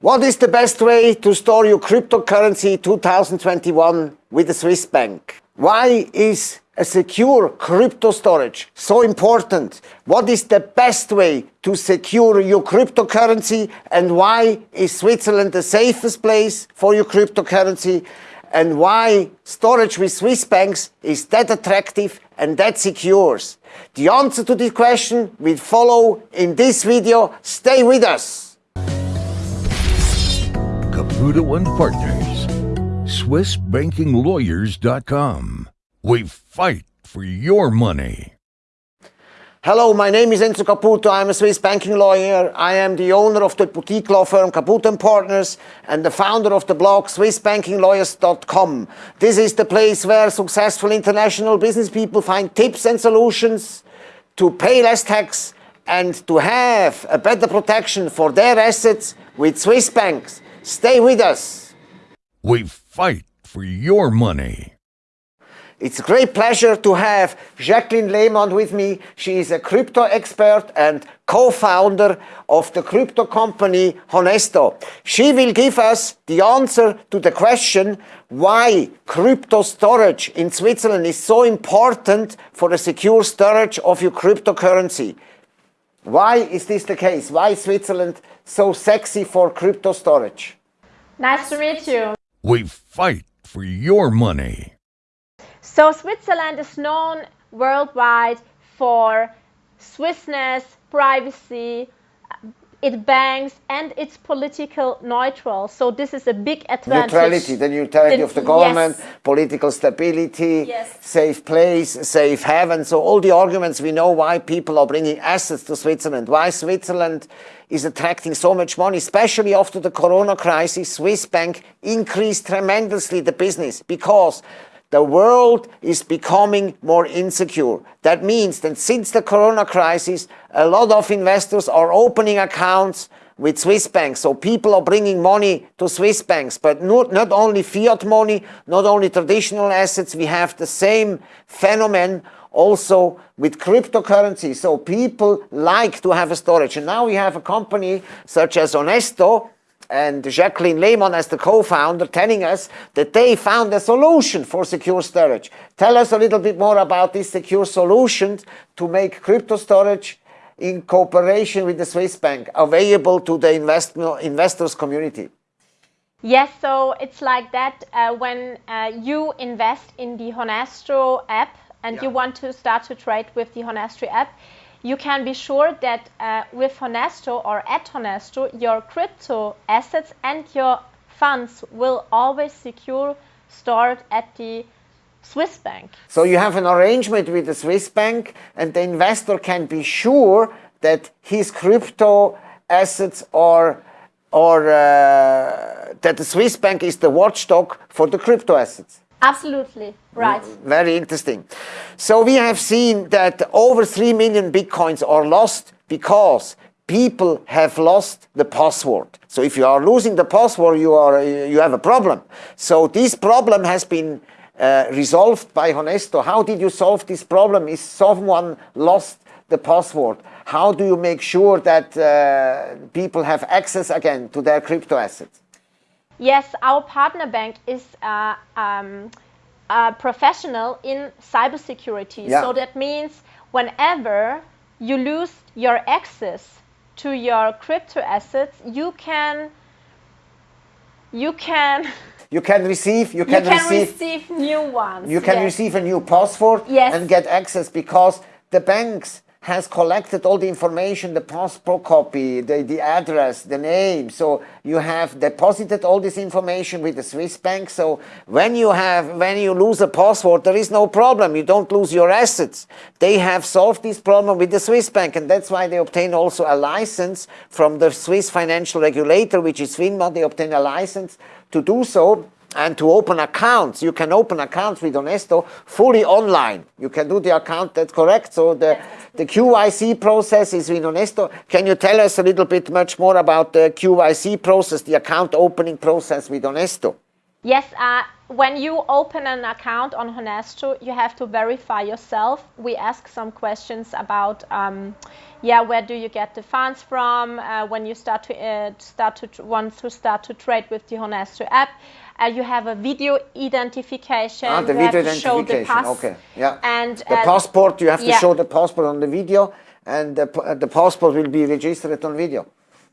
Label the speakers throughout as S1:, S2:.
S1: What is the best way to store your cryptocurrency 2021 with a Swiss bank? Why is a secure crypto storage so important? What is the best way to secure your cryptocurrency and why is Switzerland the safest place for your cryptocurrency? And why storage with Swiss banks is that attractive and that secures? The answer to this question will follow in this video. Stay with us.
S2: Caputo and Partners, SwissBankingLawyers.com. We fight for your money.
S1: Hello, my name is Enzo Caputo. I'm a Swiss banking lawyer. I am the owner of the boutique law firm Caputo & Partners and the founder of the blog SwissBankingLawyers.com. This is the place where successful international business people find tips and solutions to pay less tax and to have a better protection for their assets with Swiss banks. Stay with us.
S2: We fight for your money.
S1: It's a great pleasure to have Jacqueline Lehmann with me. She is a crypto expert and co-founder of the crypto company Honesto. She will give us the answer to the question why crypto storage in Switzerland is so important for the secure storage of your cryptocurrency. Why is this the case? Why is Switzerland so sexy for crypto storage?
S3: Nice to meet you.
S2: We fight for your money.
S3: So Switzerland is known worldwide for Swissness, privacy, it banks and it's political neutral. So this is a big advantage.
S1: Neutrality, the neutrality of the government, yes. political stability, yes. safe place, safe haven. So all the arguments we know why people are bringing assets to Switzerland, why Switzerland is attracting so much money, especially after the corona crisis, Swiss bank increased tremendously the business because the world is becoming more insecure. That means that since the corona crisis, a lot of investors are opening accounts with Swiss banks. So people are bringing money to Swiss banks, but not, not only fiat money, not only traditional assets, we have the same phenomenon also with cryptocurrency. So people like to have a storage. And now we have a company such as Honesto, and Jacqueline Lehmann as the co-founder telling us that they found a solution for secure storage. Tell us a little bit more about this secure solution to make crypto storage in cooperation with the Swiss bank available to the invest investors community.
S3: Yes, so it's like that uh, when uh, you invest in the Honesto app and yeah. you want to start to trade with the Honesto app, you can be sure that uh, with Honesto or at Honesto, your crypto assets and your funds will always secure stored at the Swiss bank.
S1: So you have an arrangement with the Swiss bank and the investor can be sure that his crypto assets are or uh, that the Swiss bank is the watchdog for the crypto assets.
S3: Absolutely, right.
S1: Very interesting. So we have seen that over 3 million bitcoins are lost because people have lost the password. So if you are losing the password, you, are, you have a problem. So this problem has been uh, resolved by Honesto. How did you solve this problem? Is someone lost the password? How do you make sure that uh, people have access again to their crypto assets?
S3: Yes, our partner bank is uh, um, a professional in cybersecurity. Yeah. So that means whenever you lose your access to your crypto assets, you can you can
S1: you can receive you can,
S3: you can
S1: receive,
S3: receive, new ones.
S1: You can
S3: yes.
S1: receive a new password
S3: yes.
S1: and get access because the banks has collected all the information, the passport copy, the, the address, the name. So you have deposited all this information with the Swiss bank. So when you have, when you lose a password, there is no problem. You don't lose your assets. They have solved this problem with the Swiss bank. And that's why they obtain also a license from the Swiss financial regulator, which is FINMA. They obtain a license to do so and to open accounts. You can open accounts with Honesto fully online. You can do the account, that's correct. So the, the KYC process is with Honesto. Can you tell us a little bit much more about the KYC process, the account opening process with Honesto?
S3: Yes, uh, when you open an account on Honesto, you have to verify yourself. We ask some questions about, um, yeah, where do you get the funds from? Uh, when you start to uh, start to want to start to trade with the Honesto app, uh, you have a video identification.
S1: Ah, the
S3: you
S1: video
S3: have to show the
S1: identification.
S3: pass,
S1: okay, yeah.
S3: And
S1: the
S3: uh,
S1: passport, you have to
S3: yeah.
S1: show the passport on the video, and the, uh, the passport will be registered on video.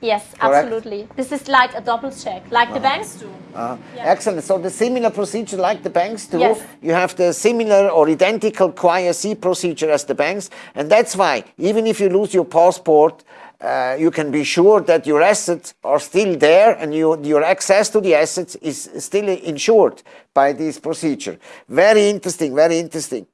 S3: Yes,
S1: Correct.
S3: absolutely. This is like a double check, like the banks do.
S1: Uh,
S3: Yeah.
S1: Excellent. So the similar procedure like the banks do,
S3: Yes.
S1: you have the similar or identical KYC procedure as the banks, and that's why even if you lose your passport, uh, you can be sure that your assets are still there and you, your access to the assets is still insured by this procedure. Very interesting, very interesting.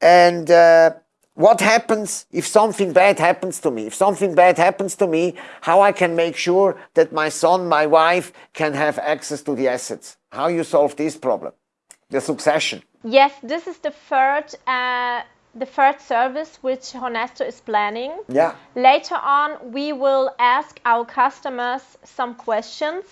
S1: And uh, what happens if something bad happens to me? If something bad happens to me, how I can make sure that my son, my wife can have access to the assets? How you solve this problem? The succession.
S3: Yes, this is the third, uh, the third service which Honesto is planning.
S1: Yeah.
S3: Later on, we will ask our customers some questions.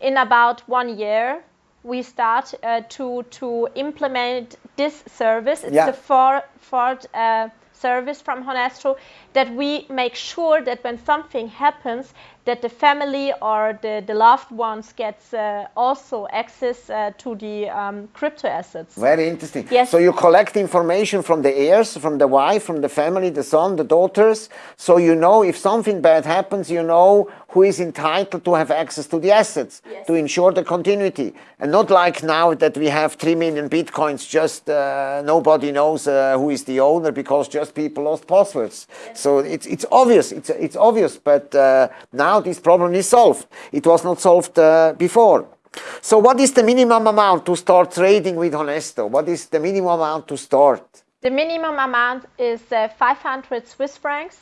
S3: In about one year, we start uh, to to implement this service. It's
S1: Yeah.
S3: the four, fourth uh, service from Honesto that we make sure that when something happens, that the family or the, the loved ones gets uh, also access uh, to the um, crypto assets.
S1: Very interesting.
S3: Yes.
S1: So you collect information from the heirs, from the wife, from the family, the son, the daughters. So you know if something bad happens, you know who is entitled to have access to the assets
S3: Yes.
S1: to ensure the continuity. And not like now that we have 3 million bitcoins, just uh, nobody knows uh, who is the owner because just people lost passwords. So it's, it's obvious, it's, it's obvious, but uh, now this problem is solved. It was not solved uh, before. So what is the minimum amount to start trading with Honesto? What is the minimum amount to start?
S3: The minimum amount is uh, 500 Swiss francs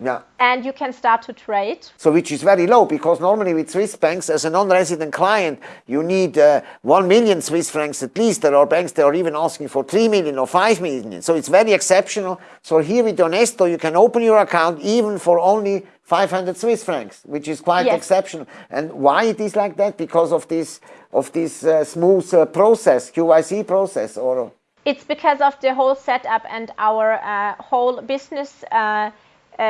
S1: Yeah.
S3: and you can start to trade.
S1: So which is very low because normally with Swiss banks as a non-resident client you need uh, 1 million Swiss francs at least. There are banks that are even asking for 3 million or 5 million. So it's very exceptional. So here with Honesto you can open your account even for only 500 Swiss francs, which is quite
S3: Yes.
S1: exceptional. And why it is like that? Because of this of this uh, smooth uh, process, KYC process or
S3: It's because of the whole setup and our uh, whole business uh,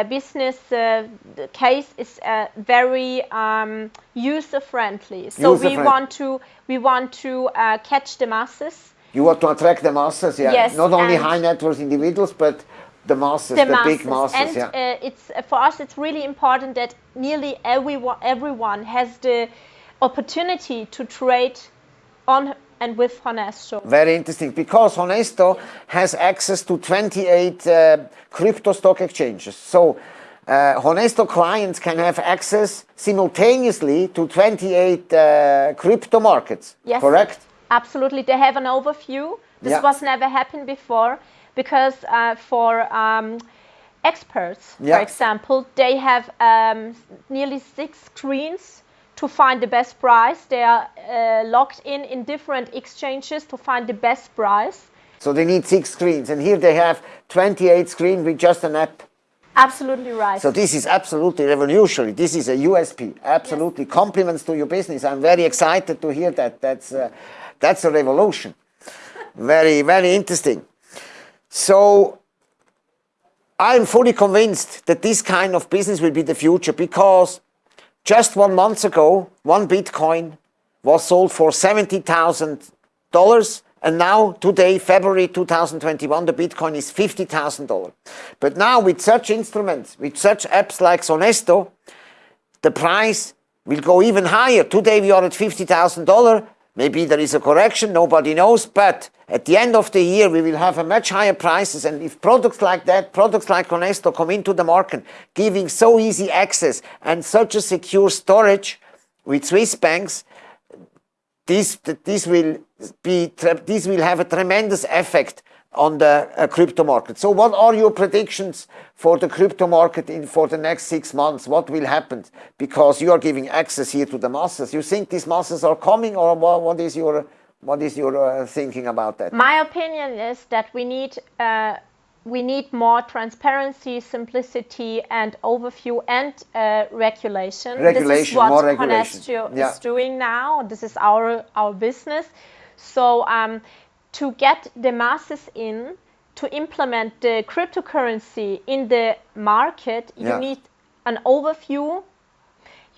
S3: business uh, case is uh, very um, user friendly. So we
S1: User-friendly.
S3: want to we want to uh, catch the masses.
S1: you want to attract the masses, yeah.
S3: Yes,
S1: Not only high net worth individuals, but the masses, the,
S3: the,
S1: big
S3: masses.
S1: masses,
S3: and
S1: yeah.
S3: uh, it's uh, for us it's really important that nearly everyone everyone has the opportunity to trade on and with Honesto.
S1: Very interesting because Honesto has access to 28 uh, crypto stock exchanges. So uh, Honesto clients can have access simultaneously to 28 uh, crypto markets.
S3: Yes.
S1: Correct?
S3: Absolutely, they have an overview. This
S1: Yeah.
S3: was never happened before because uh, for um, experts,
S1: Yeah.
S3: for example, they have um, nearly six screens to find the best price. They are uh, logged in in different exchanges to find the best price.
S1: So they need six screens, and here they have 28 screens with just an app.
S3: Absolutely right.
S1: So this is absolutely revolutionary. This is a USP. Absolutely compliments to your business. I'm very excited to hear that. That's uh, that's a revolution. very very interesting. So I'm fully convinced that this kind of business will be the future because just one month ago, one Bitcoin was sold for seventy thousand dollars, and now today, February 2021, the Bitcoin is fifty thousand dollars. But now with such instruments, with such apps like Honesto, the price will go even higher. Today we are at fifty thousand dollars. Maybe there is a correction, nobody knows, but at the end of the year we will have a much higher prices and if products like that, products like Honesto come into the market, giving so easy access and such a secure storage with Swiss banks, this, this will be, this will have a tremendous effect on the uh, crypto market. So what are your predictions for the crypto market in, for the next six months? What will happen? Because you are giving access here to the masses. You think these masses are coming or what, what is your, what is your uh, thinking about that?
S3: My opinion is that we need uh, we need more transparency, simplicity, and overview and uh, regulation. This is
S1: Regulation,
S3: what
S1: more regulation. Yeah.
S3: is doing now. This is our our business. So um, to get the masses in, to implement the cryptocurrency in the market, yeah. you need an overview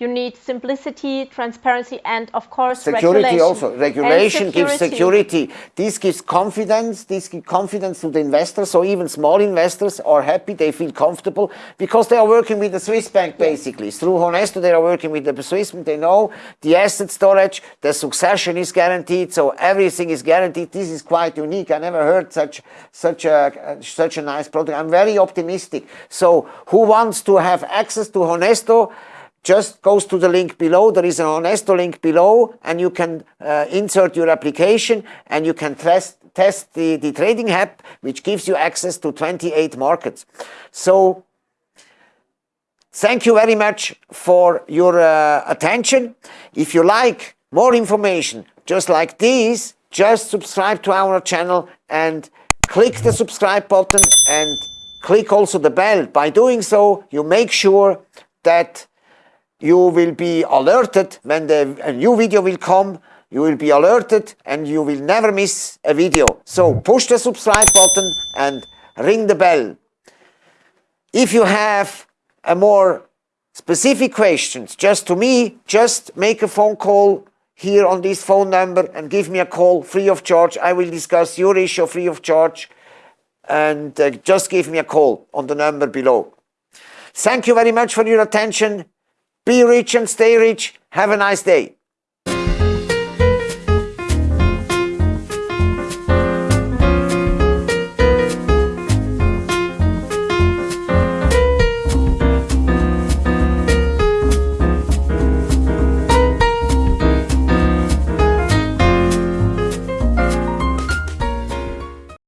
S3: you need simplicity, transparency, and of course
S1: security
S3: regulation.
S1: also. Regulation security. gives security. This gives confidence. This gives confidence to the investors. So even small investors are happy. They feel comfortable because they are working with the Swiss bank basically. Yes. Through Honesto, they are working with the Swiss bank. They know the asset storage, the succession is guaranteed. So everything is guaranteed. This is quite unique. I never heard such such a such a nice product. I'm very optimistic. So who wants to have access to Honesto? Just goes to the link below. There is an Honesto link below and you can uh, insert your application and you can test, test the, the trading app, which gives you access to 28 markets. So thank you very much for your uh, attention. If you like more information just like this, just subscribe to our channel and click the subscribe button and click also the bell. By doing so, you make sure that you will be alerted when the, a new video will come. You will be alerted and you will never miss a video. So push the subscribe button and ring the bell. If you have a more specific questions just to me, just make a phone call here on this phone number and give me a call free of charge. I will discuss your issue free of charge and uh, just give me a call on the number below. Thank you very much for your attention. Be rich and stay rich. Have a nice day.